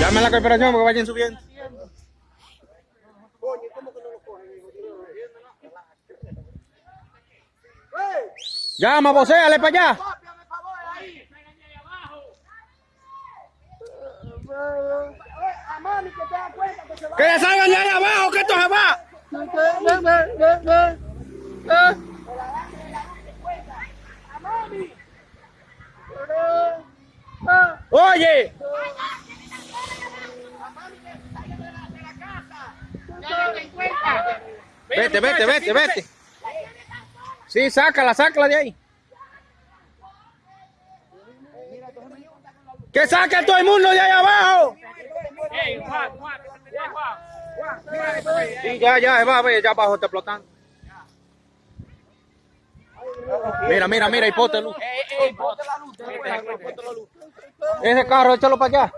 Llame a la cooperación porque vayan subiendo. Oye, ¿cómo que no lo? Llama, vocéale para allá. Que le salgan de abajo, que esto se va. Oye. Vete, vete, vete, vete. Sí, sácala, sácala de ahí. Que saque a todo el mundo de ahí abajo. Sí, ya, ya, va ya abajo está explotando. Mira, mira, mira, y ponte luz. Ese carro, échalo para allá.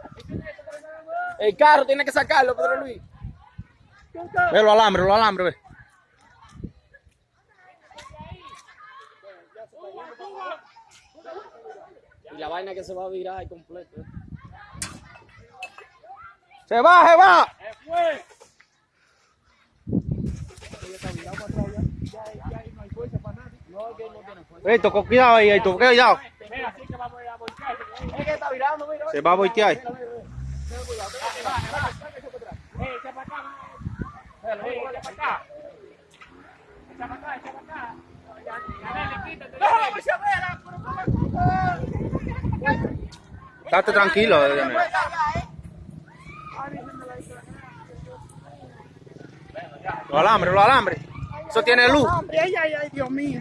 El carro tiene que sacarlo, Pedro Luis. Ve los alambres, los alambres, ve. Y la vaina que se va a virar completo. Se va, se va. Esto, con cuidado ahí, esto, cuidado. Es que está virando, mira. Se va a voltear. Estate tranquilo. Daniel. Los alambres, los alambres. Eso tiene luz. Ay, ay, ay, Dios mío.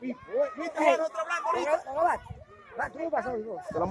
¿Viste? Nosotros hablando ahorita. ¿Tú pasó? Te lo